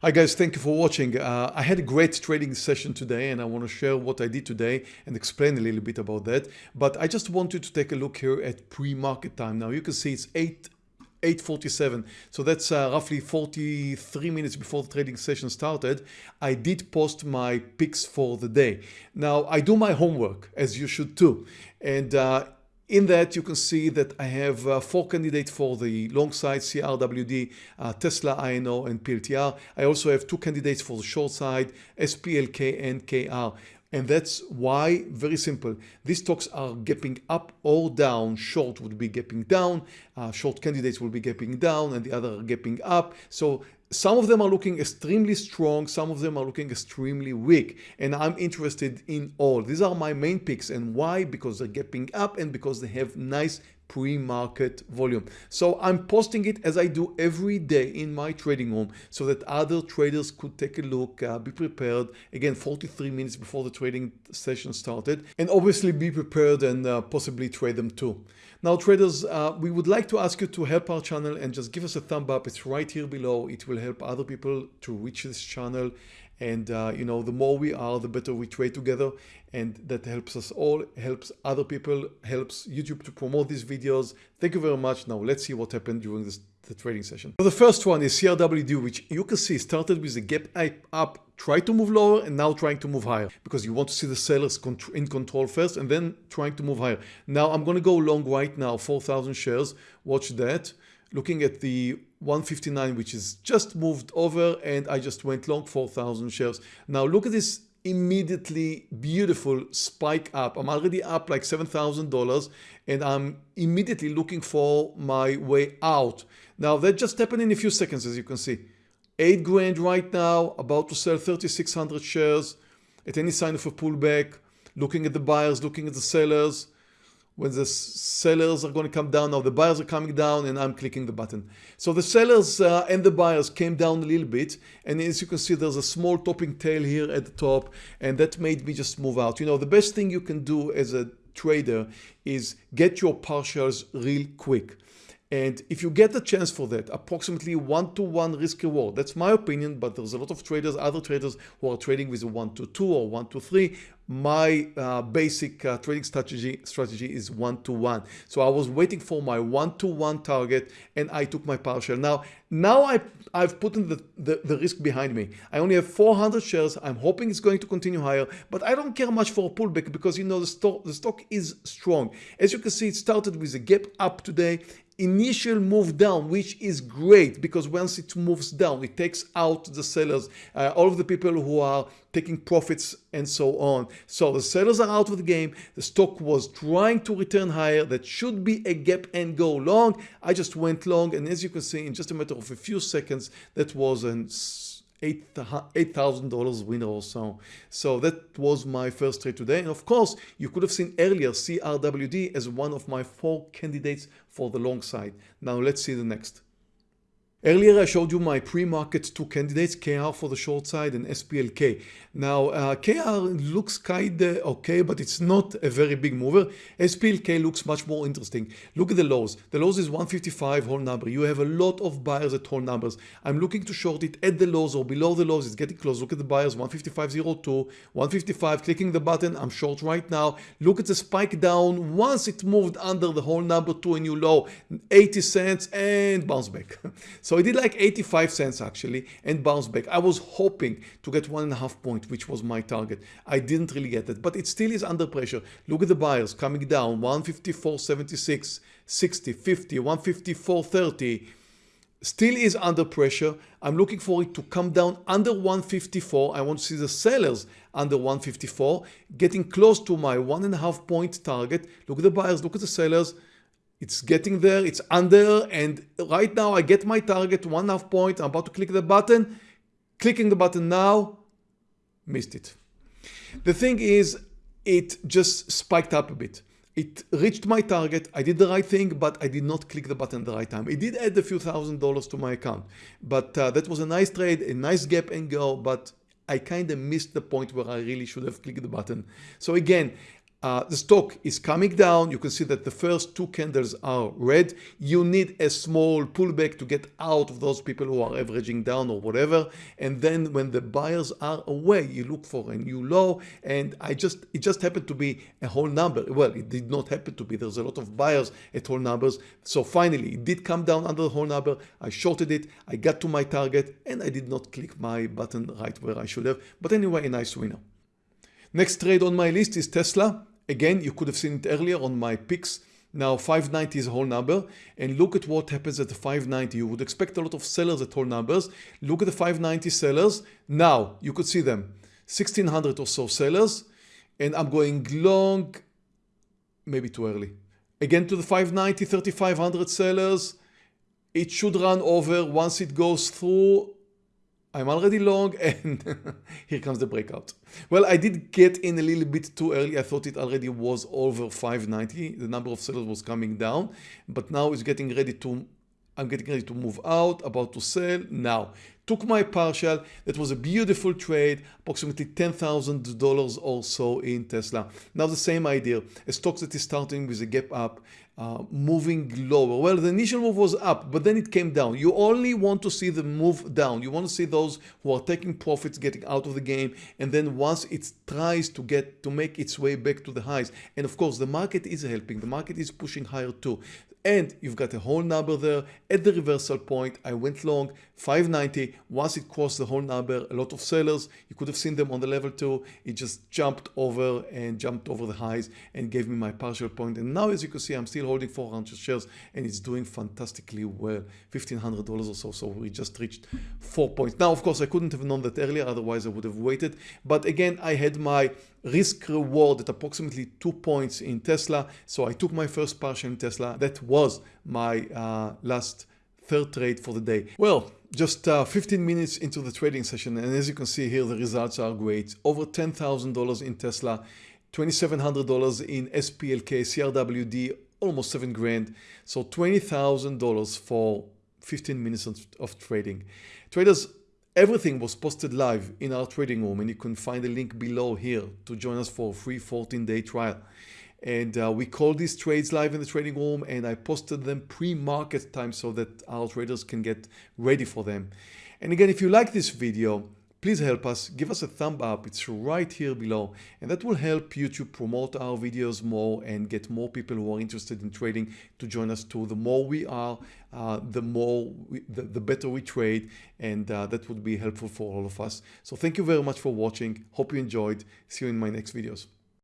Hi guys, thank you for watching. Uh, I had a great trading session today and I want to share what I did today and explain a little bit about that. But I just wanted to take a look here at pre-market time. Now you can see it's 8 847 so that's uh, roughly 43 minutes before the trading session started I did post my picks for the day now I do my homework as you should too and uh, in that, you can see that I have uh, four candidates for the long side, CRWD, uh, Tesla, INO, and PLTR. I also have two candidates for the short side, SPLK and KR. And that's why, very simple, these stocks are gapping up or down. Short would be gapping down, uh, short candidates will be gapping down, and the other are gapping up. So some of them are looking extremely strong, some of them are looking extremely weak, and I'm interested in all. These are my main picks and why? Because they're gapping up and because they have nice pre-market volume. So I'm posting it as I do every day in my trading room so that other traders could take a look, uh, be prepared. Again, 43 minutes before the trading session started and obviously be prepared and uh, possibly trade them too. Now traders, uh, we would like to ask you to help our channel and just give us a thumb up. It's right here below. It will help other people to reach this channel and uh, you know the more we are the better we trade together. And that helps us all helps other people helps youtube to promote these videos. Thank you very much. Now let's see what happened during this the trading session. So the first one is crwd which you can see started with a gap up try to move lower and now trying to move higher. Because you want to see the sellers in control first and then trying to move higher. Now i'm going to go long right now 4000 shares. Watch that. Looking at the 159 which is just moved over and I just went long 4,000 shares. Now look at this immediately beautiful spike up. I'm already up like $7,000 and I'm immediately looking for my way out. Now that just happened in a few seconds as you can see. 8 grand right now, about to sell 3,600 shares at any sign of a pullback, looking at the buyers, looking at the sellers, when the sellers are going to come down now the buyers are coming down and I'm clicking the button. So the sellers uh, and the buyers came down a little bit and as you can see there's a small topping tail here at the top and that made me just move out. You know the best thing you can do as a trader is get your partials real quick and if you get a chance for that, approximately one to one risk reward, that's my opinion, but there's a lot of traders, other traders who are trading with a one to two or one to three. My uh, basic uh, trading strategy strategy is one to one. So I was waiting for my one to one target and I took my partial. Now, now I, I've put in the, the, the risk behind me. I only have 400 shares. I'm hoping it's going to continue higher, but I don't care much for a pullback because you know the stock, the stock is strong. As you can see, it started with a gap up today initial move down which is great because once it moves down it takes out the sellers uh, all of the people who are taking profits and so on. So the sellers are out of the game. The stock was trying to return higher. That should be a gap and go long. I just went long and as you can see in just a matter of a few seconds that was an $8,000 winner or so. So that was my first trade today. And of course, you could have seen earlier CRWD as one of my four candidates for the long side. Now let's see the next. Earlier I showed you my pre-market two candidates, KR for the short side and SPLK. Now uh, KR looks kinda okay but it's not a very big mover. SPLK looks much more interesting. Look at the lows. The lows is 155 whole number. You have a lot of buyers at whole numbers. I'm looking to short it at the lows or below the lows. It's getting close. Look at the buyers 155.02, 155 clicking the button. I'm short right now. Look at the spike down once it moved under the whole number to a new low 80 cents and bounce back. So I did like 85 cents actually and bounced back. I was hoping to get one and a half point, which was my target. I didn't really get it, but it still is under pressure. Look at the buyers coming down 154.76, 60, 50, 154.30 still is under pressure. I'm looking for it to come down under 154. I want to see the sellers under 154, getting close to my one and a half point target. Look at the buyers, look at the sellers. It's getting there, it's under, and right now I get my target, one half point, I'm about to click the button, clicking the button now, missed it. The thing is, it just spiked up a bit. It reached my target, I did the right thing, but I did not click the button at the right time. It did add a few thousand dollars to my account, but uh, that was a nice trade, a nice gap and go, but I kind of missed the point where I really should have clicked the button. So again, uh, the stock is coming down. You can see that the first two candles are red. You need a small pullback to get out of those people who are averaging down or whatever. And then when the buyers are away, you look for a new low. And I just, it just happened to be a whole number. Well, it did not happen to be. There's a lot of buyers at whole numbers. So finally, it did come down under the whole number. I shorted it. I got to my target and I did not click my button right where I should have. But anyway, a nice winner. Next trade on my list is Tesla. Again, you could have seen it earlier on my picks. Now 590 is a whole number and look at what happens at the 590. You would expect a lot of sellers at whole numbers. Look at the 590 sellers. Now you could see them 1600 or so sellers and I'm going long, maybe too early. Again to the 590, 3500 sellers. It should run over once it goes through I'm already long and here comes the breakout. Well, I did get in a little bit too early. I thought it already was over 590. The number of sellers was coming down, but now it's getting ready to, I'm getting ready to move out, about to sell now. Took my partial. That was a beautiful trade, approximately $10,000 or so in Tesla. Now the same idea, a stock that is starting with a gap up, uh, moving lower. Well, the initial move was up, but then it came down. You only want to see the move down. You want to see those who are taking profits getting out of the game. And then once it tries to get to make its way back to the highs. And of course, the market is helping. The market is pushing higher too and you've got a whole number there at the reversal point I went long 590 once it crossed the whole number a lot of sellers you could have seen them on the level two it just jumped over and jumped over the highs and gave me my partial point. and now as you can see I'm still holding 400 shares and it's doing fantastically well. $1500 or so so we just reached four points. Now of course I couldn't have known that earlier otherwise I would have waited. But again I had my risk reward at approximately two points in Tesla. So I took my first partial in Tesla. That was my uh, last third trade for the day. Well, just uh, 15 minutes into the trading session and as you can see here the results are great. Over $10,000 in Tesla, $2,700 in SPLK, CRWD, almost 7 grand. So $20,000 for 15 minutes of, of trading. Traders, everything was posted live in our trading room and you can find the link below here to join us for a free 14 day trial and uh, we call these trades live in the trading room and I posted them pre-market time so that our traders can get ready for them. And again, if you like this video, please help us, give us a thumb up, it's right here below and that will help YouTube promote our videos more and get more people who are interested in trading to join us too. The more we are, uh, the more, we, the, the, better we trade and uh, that would be helpful for all of us. So thank you very much for watching, hope you enjoyed, see you in my next videos.